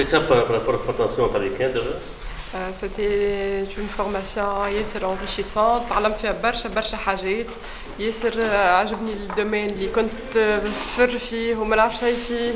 quelqu'un par rapport à la formation avec elle C'était une formation ياسر enrichissante تعلمت فيها برشا برشا حاجات ياسر عجبني الدومين اللي كنت صفر فيه وما نعرف شيء فيه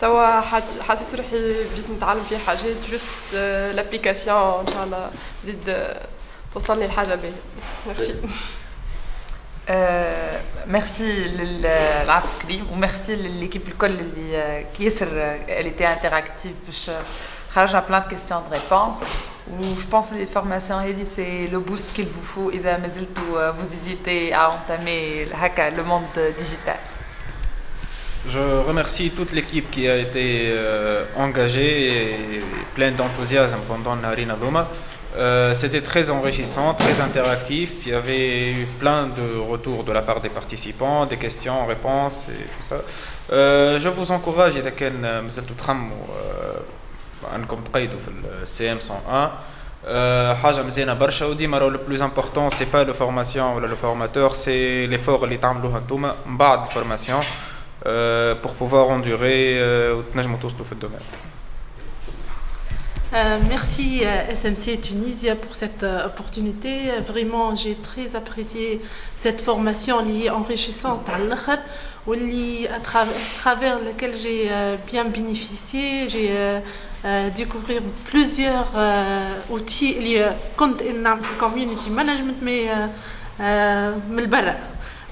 توا حسيت روحي بديت نتعلم فيه حاجات جوست لابليكاسيون ان شاء الله تزيد توصلني لحاجه باهيه ميرسي ميرسي للعبد كريم وميرسي لليكيب الكل اللي ياسر elle était interactive باش خرجنا plein de questions de réponses ou je pense que les formations c'est le boost qu'il vous faut إذا ما زلتوا vous hésitez à entamer هكا le monde digital Je remercie toute l'équipe qui a été euh, engagée et pleine d'enthousiasme pendant Narina Doma. Euh, c'était très enrichissant, très interactif. Il y avait eu plein de retours de la part des participants, des questions, réponses et tout ça. Euh, je vous encourage, إذا كان مازلتوا تخموا انكم تقيدوا في السي ام 101 حاجه مزيانه برشا وديما راهو لو بلوز امبورطون سي با لو فورماسيون ولا لو فورماتور سي ليفور اللي تعملوه انتوما من بعد الفورماسيون pour pouvoir endurer وتنجموا توصلوا في الدومين Euh, merci euh, SMC Tunisia pour cette euh, opportunité. Vraiment, j'ai très apprécié cette formation liée enrichissante à l'Akhar, à travers laquelle j'ai bien bénéficié. J'ai découvert plusieurs outils liés à community management, mais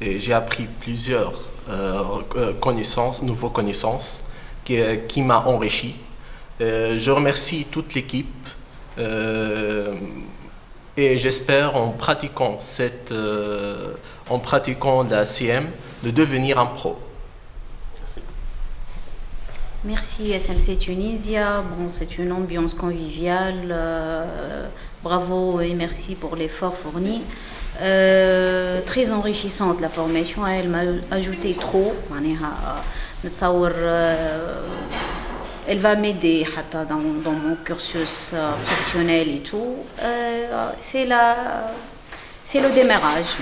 et j'ai appris plusieurs euh, euh, connaissances, nouvelles connaissances qui, euh, qui m'a enrichi. je remercie toute l'équipe et j'espère en pratiquant cette, en pratiquant la CM de devenir un pro. Merci SMC Tunisia. Bon, c'est une ambiance conviviale. bravo et merci pour l'effort fourni. Euh, très enrichissante la formation elle m'a ajouté trop euh, elle va m'aider dans, mon cursus euh, professionnel et tout. C'est la c'est le démarrage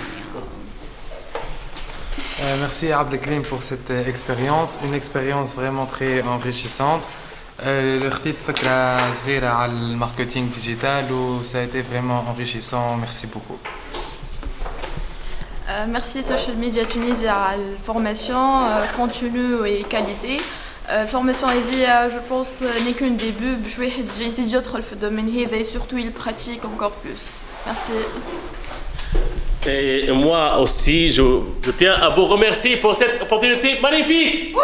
merci Abdelkrim pour cette expérience. Une expérience vraiment très enrichissante. Le marketing digital ça a été vraiment enrichissant. Merci beaucoup. euh, merci Social Media Tunisia à la formation euh, continue et qualité. Euh, formation je pense, n'est qu'un début. Je vais essayer d'autres le domaine et surtout il pratique encore plus. Merci. Et moi aussi, je, je tiens à vous remercier pour cette opportunité magnifique.